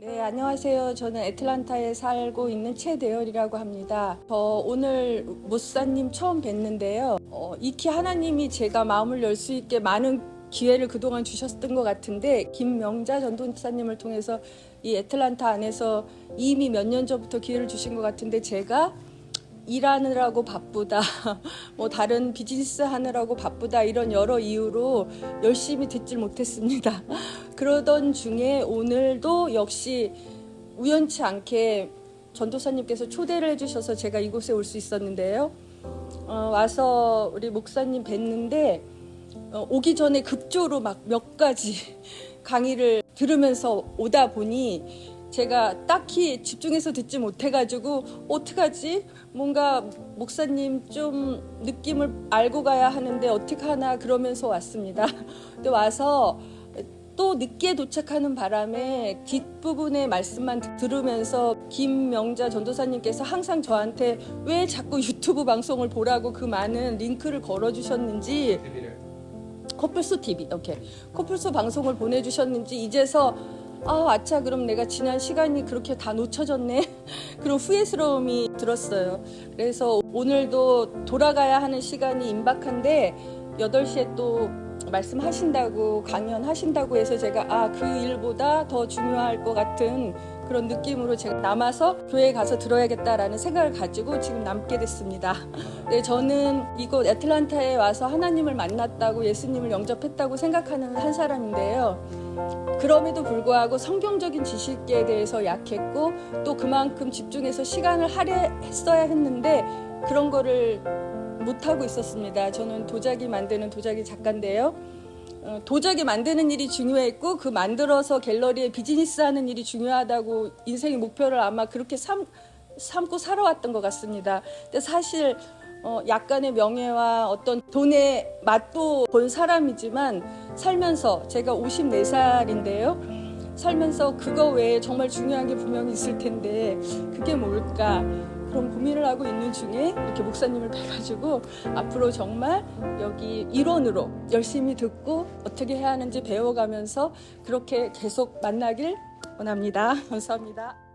네, 안녕하세요. 저는 애틀란타에 살고 있는 최대열이라고 합니다. 저 오늘 모사님 처음 뵀는데요. 어, 익히 하나님이 제가 마음을 열 수 있게 많은 기회를 그동안 주셨던 것 같은데 김명자 전도사님을 통해서 이 애틀란타 안에서 이미 몇 년 전부터 기회를 주신 것 같은데 제가 일하느라고 바쁘다, 뭐 다른 비즈니스 하느라고 바쁘다 이런 여러 이유로 열심히 듣질 못했습니다. 그러던 중에 오늘도 역시 우연치 않게 전도사님께서 초대를 해주셔서 제가 이곳에 올 수 있었는데요. 어, 와서 우리 목사님 뵀는데 어, 오기 전에 급조로 막 몇 가지 강의를 들으면서 오다 보니 제가 딱히 집중해서 듣지 못해가지고 어떡하지? 뭔가 목사님 좀 느낌을 알고 가야 하는데 어떻게 하나 그러면서 왔습니다. 근데 와서 또 늦게 도착하는 바람에 뒷부분의 말씀만 들으면서 김명자 전도사님께서 항상 저한테 왜 자꾸 유튜브 방송을 보라고 그 많은 링크를 걸어주셨는지 커플소 TV 오케이 커플소 방송을 보내주셨는지 이제서 아 아차 그럼 내가 지난 시간이 그렇게 다 놓쳐졌네. 그런 후회스러움이 들었어요. 그래서 오늘도 돌아가야 하는 시간이 임박한데 8시에 또 말씀하신다고 강연하신다고 해서 제가 아 그 일보다 더 중요할 것 같은 그런 느낌으로 제가 남아서 교회에 가서 들어야겠다라는 생각을 가지고 지금 남게 됐습니다. 네, 저는 이곳 애틀란타에 와서 하나님을 만났다고 예수님을 영접했다고 생각하는 한 사람인데요. 그럼에도 불구하고 성경적인 지식에 대해서 약했고 또 그만큼 집중해서 시간을 할애했어야 했는데 그런 거를 못하고 있었습니다. 저는 도자기 만드는 도자기 작가인데요. 어, 도자기 만드는 일이 중요했고 그 만들어서 갤러리에 비즈니스 하는 일이 중요하다고 인생의 목표를 아마 그렇게 삼, 삼고 살아왔던 것 같습니다. 근데 사실 어, 약간의 명예와 어떤 돈의 맛도 본 사람이지만 살면서 제가 54살인데요. 살면서 그거 외에 정말 중요한 게 분명히 있을 텐데 그게 뭘까? 그런 고민을 하고 있는 중에 이렇게 목사님을 뵈가지고 앞으로 정말 여기 일원으로 열심히 듣고 어떻게 해야 하는지 배워가면서 그렇게 계속 만나길 원합니다. 감사합니다.